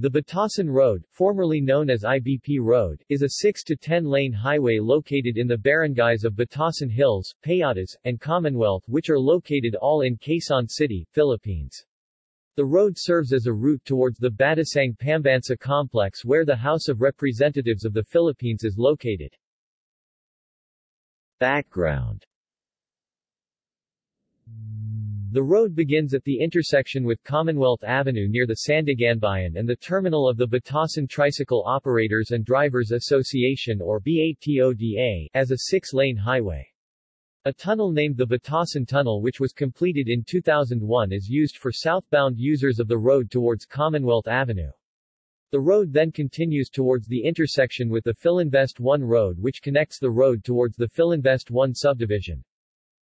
The Batasan Road, formerly known as IBP Road, is a 6 to 10 lane highway located in the barangays of Batasan Hills, Payatas, and Commonwealth which are located all in Quezon City, Philippines. The road serves as a route towards the Batasang Pambansa complex where the House of Representatives of the Philippines is located. Background the road begins at the intersection with Commonwealth Avenue near the Sandiganbayan and the terminal of the Batasan Tricycle Operators and Drivers Association or BATODA as a six-lane highway. A tunnel named the Batasan Tunnel which was completed in 2001 is used for southbound users of the road towards Commonwealth Avenue. The road then continues towards the intersection with the Philinvest 1 road which connects the road towards the Philinvest 1 subdivision.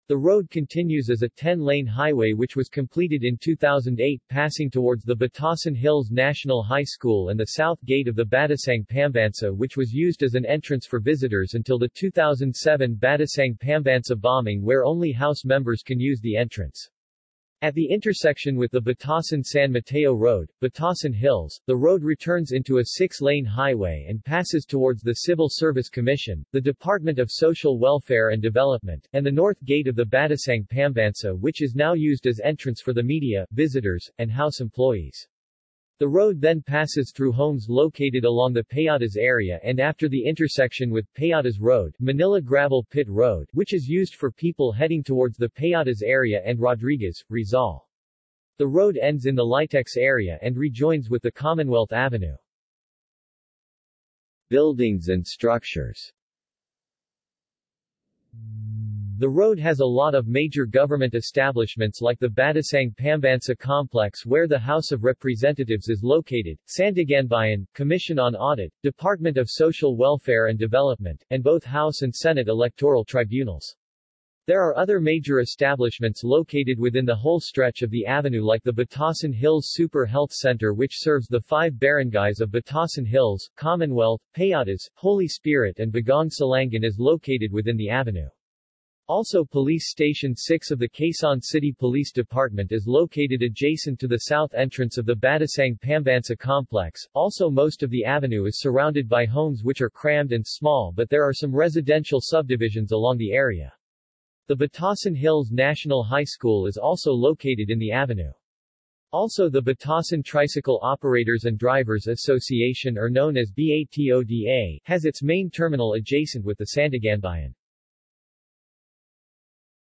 The road continues as a 10-lane highway which was completed in 2008 passing towards the Batasan Hills National High School and the south gate of the Batasang Pambansa which was used as an entrance for visitors until the 2007 Batasang Pambansa bombing where only House members can use the entrance. At the intersection with the Batasan-San Mateo Road, Batasan Hills, the road returns into a six-lane highway and passes towards the Civil Service Commission, the Department of Social Welfare and Development, and the north gate of the Batasang Pambansa which is now used as entrance for the media, visitors, and house employees. The road then passes through homes located along the Payatas area and after the intersection with Payatas Road, Manila Gravel Pit Road, which is used for people heading towards the Payatas area and Rodriguez, Rizal. The road ends in the Litex area and rejoins with the Commonwealth Avenue. Buildings and structures the road has a lot of major government establishments like the Batasang Pambansa complex where the House of Representatives is located, Sandiganbayan, Commission on Audit, Department of Social Welfare and Development, and both House and Senate electoral tribunals. There are other major establishments located within the whole stretch of the avenue like the Batasan Hills Super Health Center which serves the five barangays of Batasan Hills, Commonwealth, Payatas, Holy Spirit and Bagong Silangan is located within the avenue. Also Police Station 6 of the Quezon City Police Department is located adjacent to the south entrance of the Batasang Pambansa complex. Also most of the avenue is surrounded by homes which are crammed and small but there are some residential subdivisions along the area. The Batasan Hills National High School is also located in the avenue. Also the Batasan Tricycle Operators and Drivers Association or known as BATODA has its main terminal adjacent with the Sandiganbayan.